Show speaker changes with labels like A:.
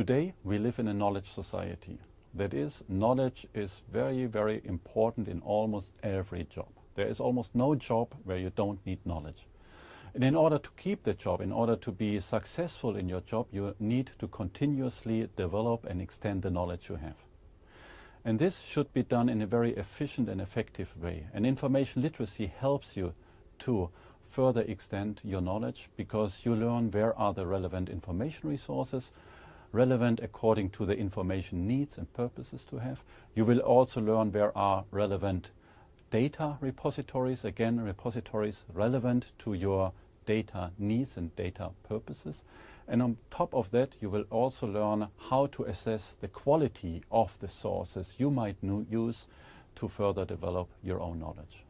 A: Today we live in a knowledge society. That is, knowledge is very, very important in almost every job. There is almost no job where you don't need knowledge. And in order to keep the job, in order to be successful in your job, you need to continuously develop and extend the knowledge you have. And this should be done in a very efficient and effective way. And information literacy helps you to further extend your knowledge because you learn where are the relevant information resources, relevant according to the information needs and purposes to have. You will also learn where are relevant data repositories, again repositories relevant to your data needs and data purposes. And on top of that, you will also learn how to assess the quality of the sources you might use to further develop your own knowledge.